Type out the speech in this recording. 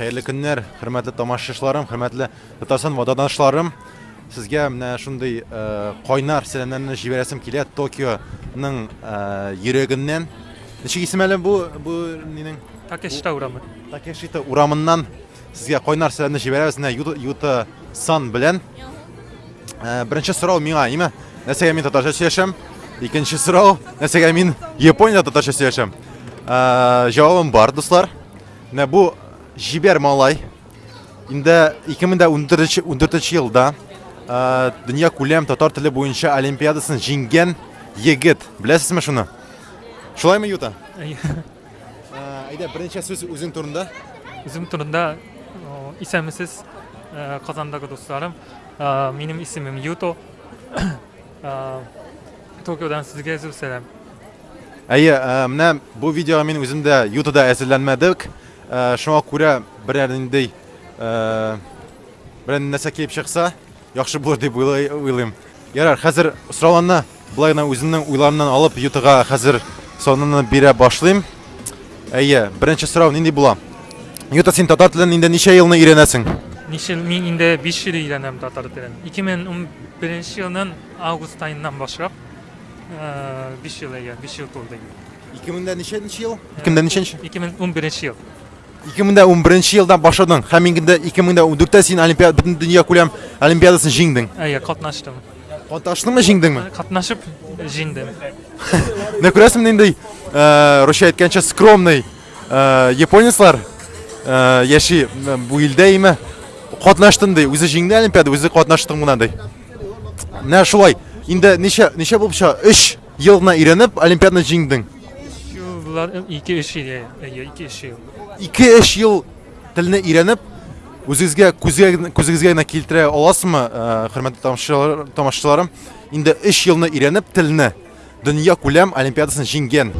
Хәерле көннәр, хөрмәтле тамашачыларым, хөрмәтле Татарстан ватандашларым. Сезгә менә шундый кайнар сәламнәрне җибәрәсем килә Токионың йөрәгеннән. Ничек исем әле бу бу нинең Такешита урамы. Такешита урамыннан сезгә кайнар сәламне җибәрәбез менә Юта, Сан белән. Беренче сорау миңа, име? Нәрсәгә мин татарча сөйләшәм? Икенче сорау, нәрсәгә мин Япониядә татарча сөйләшәм? Җавабым бар, дуслар. Менә бу җибәр малай инде 2014 14 елда э, дөнья күләм татар теле буенча олимпиадасын җиңгән егет. Беләсезме шуны? Шулаймы Юта? Әйдә, беренче сүз үзең турында. Үзем турында Казандагы дусларым. Э, Минем исемем Юто. Токиодан сезгә зур сәлам. Әйе, ә, менә бу видеога мин үзем дә Ютада әзерләнмәдек. Шуңа күрә берәр ниндәй берәр нәрсә килеп чыкса, яхшы булыр дип уйлыйм. Ярар, хәзер сорауларны болай гына үземнең уйларымнан алып Ютага хәзер сонуны бирә башлыйм. Әйе, беренче сорау нинди була? Юта, син татар телен инде ничә елны өйрәнәсең? Нишел мин инде 5 ел өйрәнәм татар телен. 2011 елның август айыннан башлап 5 ел әйе, 5 ел тулды. 2000дә ничәнче ел? 2000дә ничәнче? 2011 ел. 2011 елдан башладың. Һәм инде 2014тә син олимпиада бөтен дөнья күләм олимпиадасын җиңдең. Әйе, катнаштым. Катнаштыңмы, җиңдеңме? Катнашып җиңдем. Менә күрәсең нинди э, Русия әйткәнчә скромный японецлар яши бу илдә име катнаштым ди үзе җиңде олимпиада үзе катнаштым гына ди менә шулай инде ничә ничә булып чыга 3 ел гына өйрәнеп олимпиаданы җиңдең Булар 2-3 ел, әйе, 2-3 ел. 2-3 ел телне өйрәнеп үзегезгә күзгә күзегезгә генә килтерә аласызмы хөрмәтле тамашачылар- тамашачыларым инде 3 елны өйрәнеп телне дөнья күләм олимпиадасын җиңгән